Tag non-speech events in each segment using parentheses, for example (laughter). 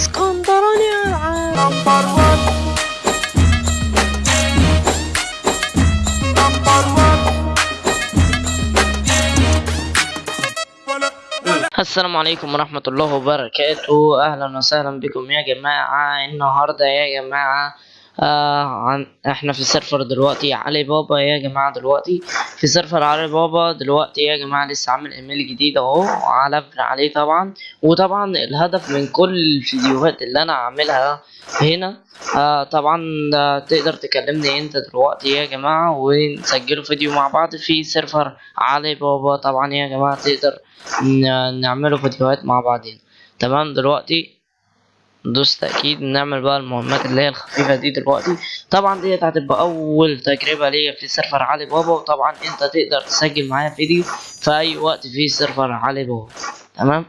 اسكندراني العاب number 1 number 1 السلام عليكم ورحمة الله وبركاته. أهلا وسهلا بكم يا جماعة. النهاردة يا جماعة آه عن إحنا في server دلوقتي. علي بابا يا جماعة دلوقتي. في server علي بابا دلوقتي يا جماعة لسه عامل إيميل جديد أهو. على عليه طبعا. وطبعا الهدف من كل الفيديوهات اللي أنا عاملها هنا آه طبعا آه تقدر تكلمني أنت دلوقتي يا جماعة ونسجلوا فيديو مع بعض في server علي بابا. طبعا يا جماعة تقدر نعملوا فيديوهات مع بعضين. تمام؟ دلوقتي دوس تأكيد نعمل بقى المهمات اللي هي الخفيفة دي دلوقتي. طبعا ديت هتبقى أول تجربة ليا في server علي بابا وطبعا أنت تقدر تسجل معايا فيديو في أي وقت في server علي بابا. تمام؟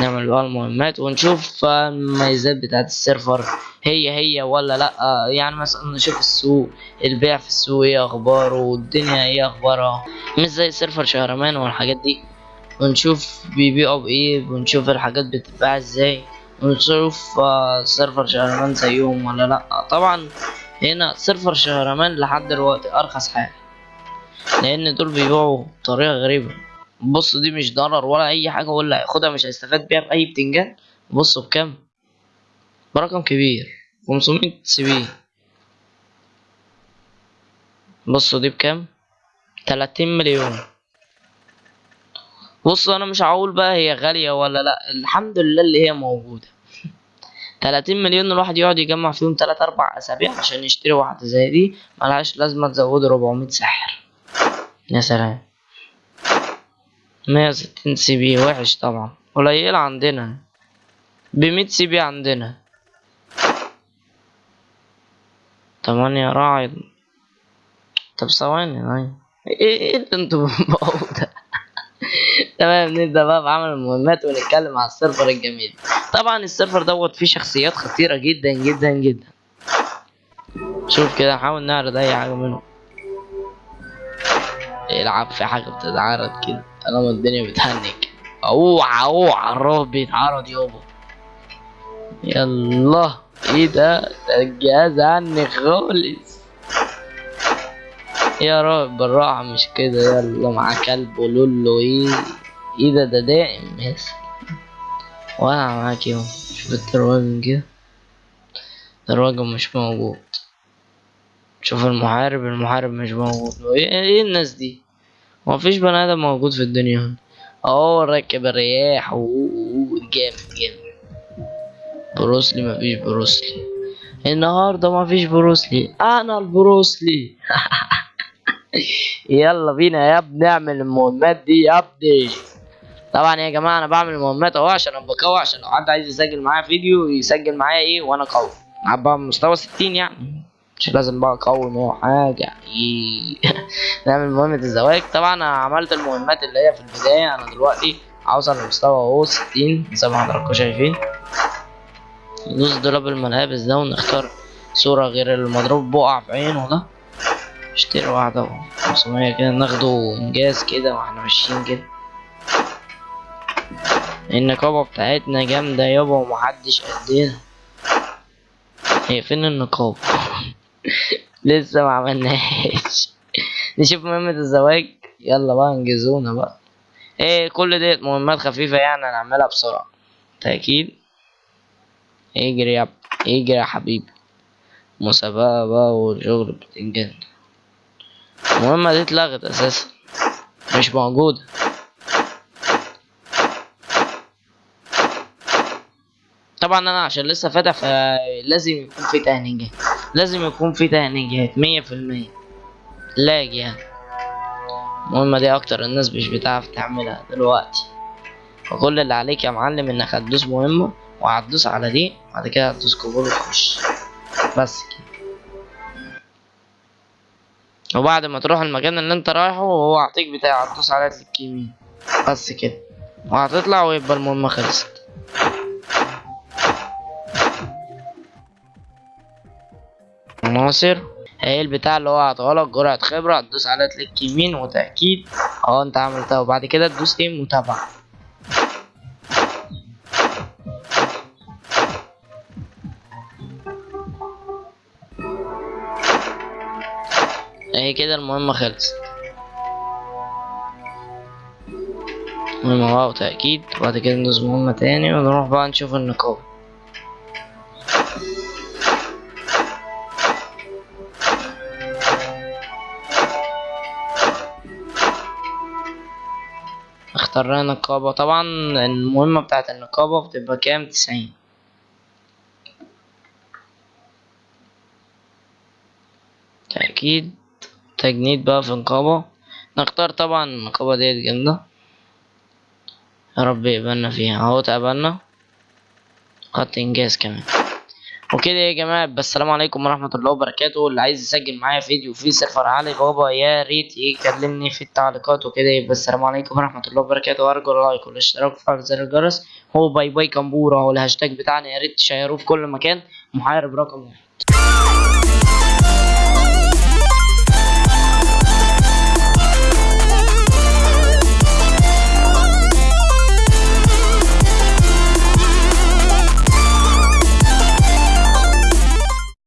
نعمل بقى المهمات ونشوف المميزات بتاعت ال server. هي هي ولا لأ؟ يعني مثلا نشوف السوق البيع في السوق إيه أخباره والدنيا إيه أخبارها. مش زي server شهرمان والحاجات دي. ونشوف بيبيعوا بإيه ونشوف الحاجات بتتباع إزاي. ونشوف server شهرمان زيهم ولا لا. طبعا هنا server شهرمان لحد دلوقتي أرخص حاجة لأن دول بيبيعوا بطريقة غريبة. بص دي مش ضرر ولا أي حاجة ولا هياخدها مش هيستفاد بيها بأي بتنجان. بصوا بكام؟ برقم كبير 500 سي بي بصوا دي بكام؟ 30 مليون. بص أنا مش هقول بقى هي غالية ولا لأ الحمد لله اللي هي موجودة. 30 مليون الواحد يقعد يجمع فيهم 3 4 أسابيع عشان يشتري واحدة زي دي ملهاش لازمة تزود 400 ساحر. يا سلام. 160 CP وحش طبعا. قليل عندنا. ب 100 CP عندنا. تمانية راعي. طب ثواني هاي إيه إيه أنتوا (laughs) بتبقوا ده؟ تمام نبدأ بقى بعمل المهمات ونتكلم على ال server الجميل. طبعا ال server دوت فيه شخصيات خطيرة جدا جدا جدا. شوف كده نحاول نعرض أي حاجة منهم. يلعب في حاجة بتتعرض كده طالما الدنيا بتهنج. أوعى أوعى الرعب بيتعرض يابا. يلا. إيه ده؟ ده الجهاز عني خالص. يا رب بالراحة مش كده. يلا مع كلب ولولو إيه؟ إيه ده ده دائم يس وأنا معاك يوم. شوف ال dragon كده. ال dragon مش موجود. شوف المحارب المحارب مش موجود. إيه, إيه الناس دي؟ مفيش بني آدم موجود في الدنيا. هنا آه راكب الرياح جامد جامد. بروسلي مفيش بروسلي. النهارده مفيش بروسلي. أنا البروسلي. (laughs) يلا بينا يا ابني اعمل المهمات دي يا ابني. طبعا يا جماعة أنا بعمل المهمات أهو عشان أبقى قوي عشان لو حد عايز يسجل معايا فيديو يسجل معايا إيه وأنا قوي. ابقى مستوى 60 يعني. مش لازم بقى قوي نوع حاجة. إيه. (laughs) نعمل مهمة الزواج. طبعا أنا عملت المهمات اللي هي في البداية. أنا دلوقتي أوصل لمستوى أهو 60 زي ما حضراتكم شايفين. ندوس دولاب الملابس ده ونختار صورة غير المضروب. بقع في عينه ده. اشتري واحدة أهو. 500 كده ناخده إنجاز كده وإحنا ماشيين كده. النقابة بتاعتنا جامدة يابا ومحدش قدنا. هي فين النقابة (laughs) لسه ما عملناش (laughs) نشوف مهمة الزواج. يلا بقى انجزونا بقى. إيه كل ديت مهمات خفيفة يعني هنعملها بسرعة. تأكيد اجري يا اجري يا حبيبي. مسابقة بقى والشغل بتنجن المهمة دي اتلغت أساسا. مش موجودة. طبعا أنا عشان لسه فاتح فلازم يكون في تهنيجات. لازم يكون في تهنيجات مية في المية. لاج يعني. المهمة دي أكتر الناس مش بتعرف تعملها دلوقتي. فكل اللي عليك يا معلم إنك هتدوس مهمة وهتدوس على دي بعد كده هتدوس قبول وتخش. بس كده. وبعد ما تروح المكان اللي أنت رايحه هو هيعطيك بتاع هتدوس كليك يمين بس كده. وهتطلع ويبقى المهمة خلصت. عناصر هي البتاع اللي هو هتغلط جرعة خبرة هتدوس على تلك يمين وتأكيد. آه انت عملتها وبعد كده تدوس إيه متابعة اهي كده المهمة خلصت. المهمة واو تأكيد وبعد كده ندوس مهمة تاني ونروح بقى نشوف النقابة اخترنا نقابة. طبعا المهمة بتاعت النقابة بتبقى كام؟ تسعين. تأكيد تجنيد بقى في نقابة نختار طبعا النقابة ديت جامدة. يا رب يقبلنا فيها. أهو تقبلنا. خط إنجاز كمان. وكده يا جماعة بس السلام عليكم ورحمة الله وبركاته. اللي عايز يسجل معايا فيديو في server علي بابا يا ريت يكلمني في التعليقات وكده. يبقى السلام عليكم ورحمة الله وبركاته. وارجو ال like والاشتراك وفعل زر الجرس. هو bye bye كمبورة هو الهاشتاج بتاعنا. يا ريت تشيروه في كل مكان. محارب رقم واحد.